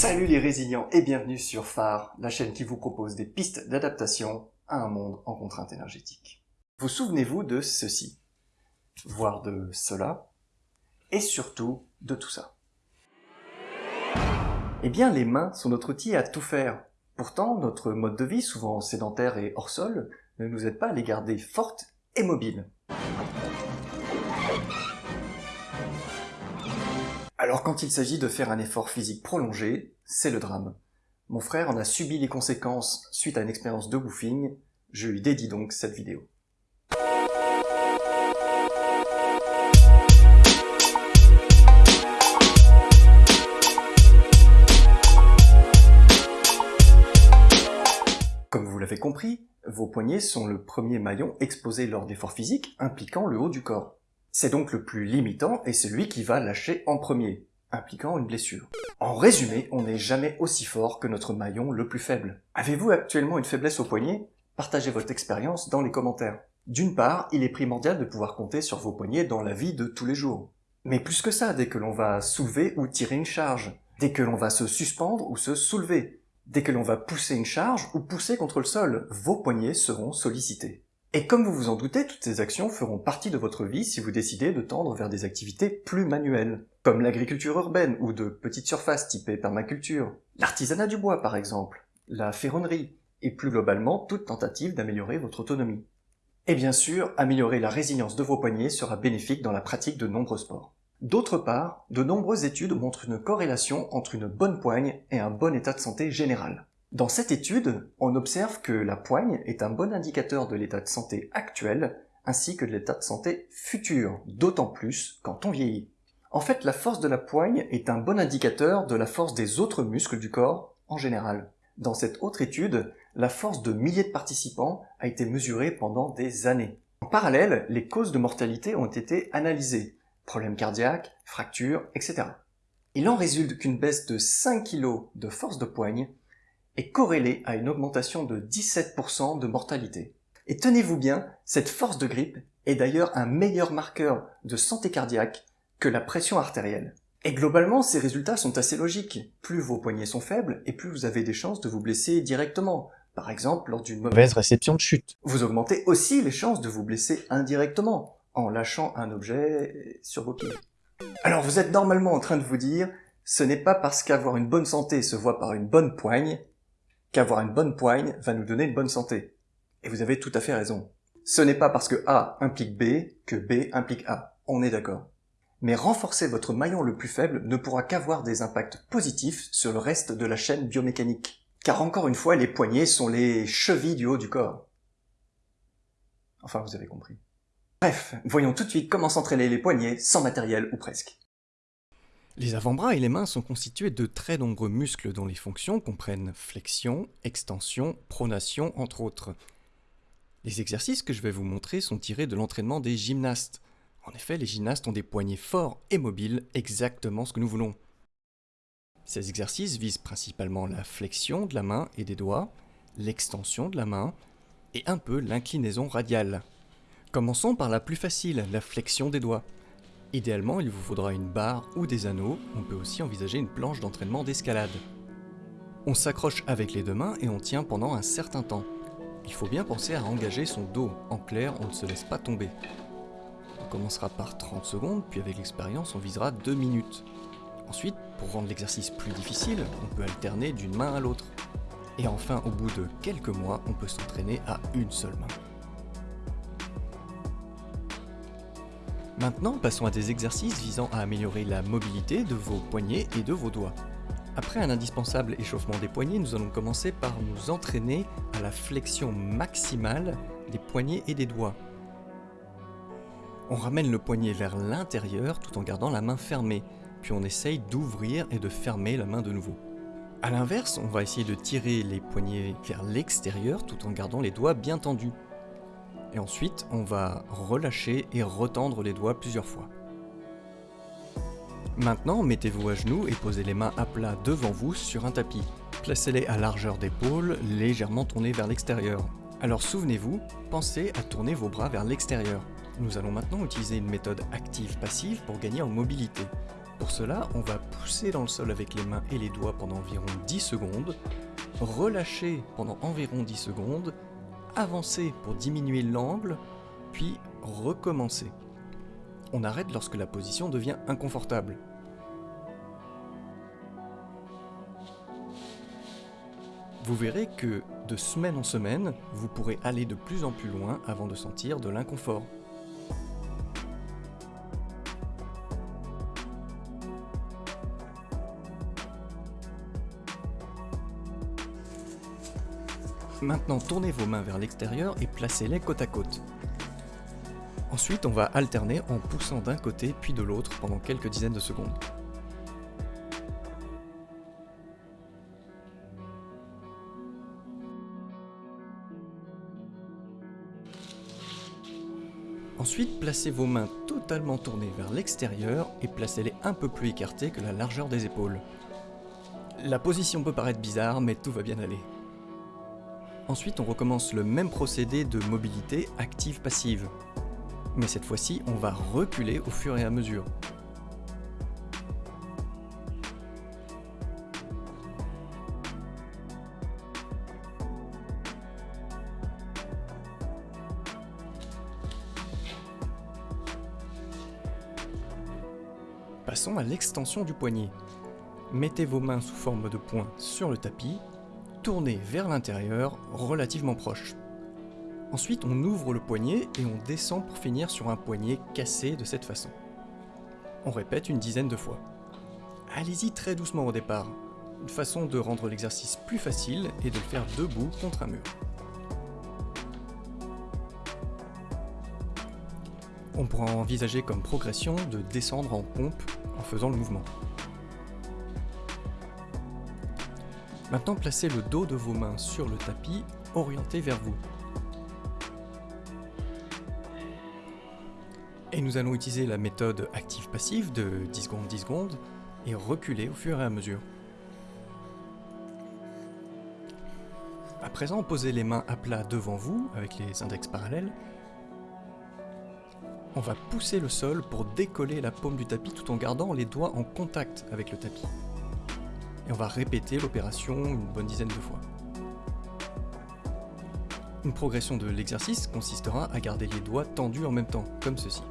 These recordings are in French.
Salut les résilients et bienvenue sur Phare, la chaîne qui vous propose des pistes d'adaptation à un monde en contrainte énergétique. Vous souvenez-vous de ceci, voire de cela, et surtout de tout ça Eh bien les mains sont notre outil à tout faire. Pourtant, notre mode de vie, souvent sédentaire et hors sol, ne nous aide pas à les garder fortes et mobiles. Alors quand il s'agit de faire un effort physique prolongé, c'est le drame. Mon frère en a subi les conséquences suite à une expérience de woofing, je lui dédie donc cette vidéo. Comme vous l'avez compris, vos poignets sont le premier maillon exposé lors d'efforts physiques impliquant le haut du corps. C'est donc le plus limitant et celui qui va lâcher en premier, impliquant une blessure. En résumé, on n'est jamais aussi fort que notre maillon le plus faible. Avez-vous actuellement une faiblesse au poignet? Partagez votre expérience dans les commentaires. D'une part, il est primordial de pouvoir compter sur vos poignets dans la vie de tous les jours. Mais plus que ça, dès que l'on va soulever ou tirer une charge, dès que l'on va se suspendre ou se soulever, dès que l'on va pousser une charge ou pousser contre le sol, vos poignets seront sollicités. Et comme vous vous en doutez, toutes ces actions feront partie de votre vie si vous décidez de tendre vers des activités plus manuelles, comme l'agriculture urbaine ou de petites surfaces typées permaculture, l'artisanat du bois par exemple, la ferronnerie, et plus globalement toute tentative d'améliorer votre autonomie. Et bien sûr, améliorer la résilience de vos poignets sera bénéfique dans la pratique de nombreux sports. D'autre part, de nombreuses études montrent une corrélation entre une bonne poigne et un bon état de santé général. Dans cette étude, on observe que la poigne est un bon indicateur de l'état de santé actuel ainsi que de l'état de santé futur, d'autant plus quand on vieillit. En fait, la force de la poigne est un bon indicateur de la force des autres muscles du corps en général. Dans cette autre étude, la force de milliers de participants a été mesurée pendant des années. En parallèle, les causes de mortalité ont été analysées. Problèmes cardiaques, fractures, etc. Il en résulte qu'une baisse de 5 kg de force de poigne est corrélée à une augmentation de 17% de mortalité. Et tenez-vous bien, cette force de grippe est d'ailleurs un meilleur marqueur de santé cardiaque que la pression artérielle. Et globalement, ces résultats sont assez logiques. Plus vos poignets sont faibles, et plus vous avez des chances de vous blesser directement, par exemple lors d'une mauvaise réception de chute. Vous augmentez aussi les chances de vous blesser indirectement, en lâchant un objet sur vos pieds. Alors vous êtes normalement en train de vous dire, ce n'est pas parce qu'avoir une bonne santé se voit par une bonne poigne qu'avoir une bonne poigne va nous donner une bonne santé. Et vous avez tout à fait raison. Ce n'est pas parce que A implique B que B implique A. On est d'accord. Mais renforcer votre maillon le plus faible ne pourra qu'avoir des impacts positifs sur le reste de la chaîne biomécanique. Car encore une fois, les poignets sont les chevilles du haut du corps. Enfin, vous avez compris. Bref, voyons tout de suite comment s'entraîner les poignets sans matériel ou presque. Les avant-bras et les mains sont constitués de très nombreux muscles dont les fonctions comprennent flexion, extension, pronation, entre autres. Les exercices que je vais vous montrer sont tirés de l'entraînement des gymnastes. En effet, les gymnastes ont des poignets forts et mobiles, exactement ce que nous voulons. Ces exercices visent principalement la flexion de la main et des doigts, l'extension de la main et un peu l'inclinaison radiale. Commençons par la plus facile, la flexion des doigts. Idéalement, il vous faudra une barre ou des anneaux, on peut aussi envisager une planche d'entraînement d'escalade. On s'accroche avec les deux mains et on tient pendant un certain temps. Il faut bien penser à engager son dos, en clair on ne se laisse pas tomber. On commencera par 30 secondes, puis avec l'expérience on visera 2 minutes. Ensuite, pour rendre l'exercice plus difficile, on peut alterner d'une main à l'autre. Et enfin, au bout de quelques mois, on peut s'entraîner à une seule main. Maintenant, passons à des exercices visant à améliorer la mobilité de vos poignets et de vos doigts. Après un indispensable échauffement des poignets, nous allons commencer par nous entraîner à la flexion maximale des poignets et des doigts. On ramène le poignet vers l'intérieur tout en gardant la main fermée, puis on essaye d'ouvrir et de fermer la main de nouveau. A l'inverse, on va essayer de tirer les poignets vers l'extérieur tout en gardant les doigts bien tendus. Et ensuite, on va relâcher et retendre les doigts plusieurs fois. Maintenant, mettez-vous à genoux et posez les mains à plat devant vous sur un tapis. Placez-les à largeur d'épaule, légèrement tournés vers l'extérieur. Alors souvenez-vous, pensez à tourner vos bras vers l'extérieur. Nous allons maintenant utiliser une méthode active-passive pour gagner en mobilité. Pour cela, on va pousser dans le sol avec les mains et les doigts pendant environ 10 secondes, relâcher pendant environ 10 secondes, avancer pour diminuer l'angle, puis recommencer. On arrête lorsque la position devient inconfortable. Vous verrez que de semaine en semaine, vous pourrez aller de plus en plus loin avant de sentir de l'inconfort. Maintenant, tournez vos mains vers l'extérieur et placez-les côte à côte. Ensuite, on va alterner en poussant d'un côté puis de l'autre pendant quelques dizaines de secondes. Ensuite, placez vos mains totalement tournées vers l'extérieur et placez-les un peu plus écartées que la largeur des épaules. La position peut paraître bizarre, mais tout va bien aller. Ensuite, on recommence le même procédé de mobilité active-passive. Mais cette fois-ci, on va reculer au fur et à mesure. Passons à l'extension du poignet. Mettez vos mains sous forme de poing sur le tapis, tournez vers l'intérieur relativement proche. Ensuite, on ouvre le poignet et on descend pour finir sur un poignet cassé de cette façon. On répète une dizaine de fois. Allez-y très doucement au départ, une façon de rendre l'exercice plus facile et de le faire debout contre un mur. On pourra envisager comme progression de descendre en pompe en faisant le mouvement. Maintenant, placez le dos de vos mains sur le tapis, orienté vers vous. Et nous allons utiliser la méthode active-passive de 10 secondes 10 secondes et reculer au fur et à mesure. À présent, posez les mains à plat devant vous avec les index parallèles on va pousser le sol pour décoller la paume du tapis tout en gardant les doigts en contact avec le tapis. Et on va répéter l'opération une bonne dizaine de fois. Une progression de l'exercice consistera à garder les doigts tendus en même temps, comme ceci.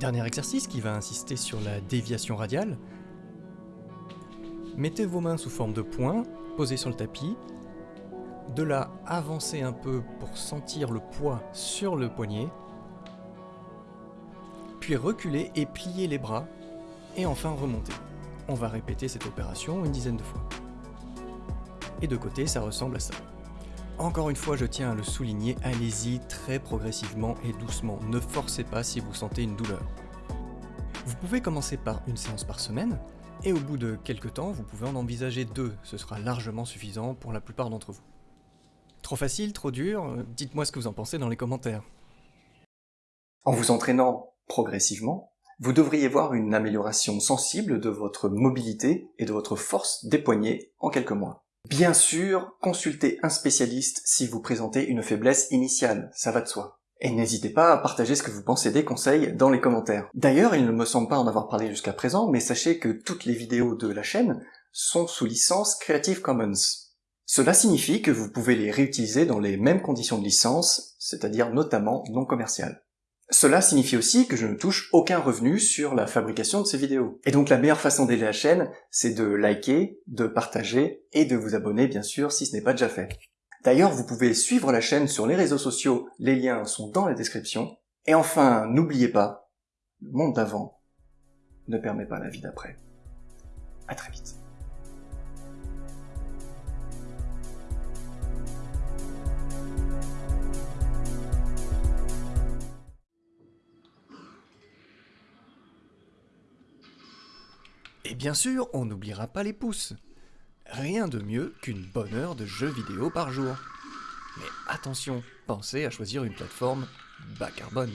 Dernier exercice qui va insister sur la déviation radiale. Mettez vos mains sous forme de poing, posées sur le tapis. De là, avancez un peu pour sentir le poids sur le poignet. Puis reculez et pliez les bras. Et enfin remontez. On va répéter cette opération une dizaine de fois. Et de côté, ça ressemble à ça. Encore une fois, je tiens à le souligner, allez-y très progressivement et doucement, ne forcez pas si vous sentez une douleur. Vous pouvez commencer par une séance par semaine, et au bout de quelques temps, vous pouvez en envisager deux, ce sera largement suffisant pour la plupart d'entre vous. Trop facile, trop dur Dites-moi ce que vous en pensez dans les commentaires. En vous entraînant progressivement, vous devriez voir une amélioration sensible de votre mobilité et de votre force des poignets en quelques mois. Bien sûr, consultez un spécialiste si vous présentez une faiblesse initiale, ça va de soi. Et n'hésitez pas à partager ce que vous pensez des conseils dans les commentaires. D'ailleurs, il ne me semble pas en avoir parlé jusqu'à présent, mais sachez que toutes les vidéos de la chaîne sont sous licence Creative Commons. Cela signifie que vous pouvez les réutiliser dans les mêmes conditions de licence, c'est-à-dire notamment non commerciales. Cela signifie aussi que je ne touche aucun revenu sur la fabrication de ces vidéos. Et donc la meilleure façon d'aider la chaîne, c'est de liker, de partager et de vous abonner bien sûr si ce n'est pas déjà fait. D'ailleurs, vous pouvez suivre la chaîne sur les réseaux sociaux, les liens sont dans la description. Et enfin, n'oubliez pas, le monde d'avant ne permet pas la vie d'après. À très vite. Et bien sûr, on n'oubliera pas les pouces. Rien de mieux qu'une bonne heure de jeux vidéo par jour. Mais attention, pensez à choisir une plateforme bas carbone.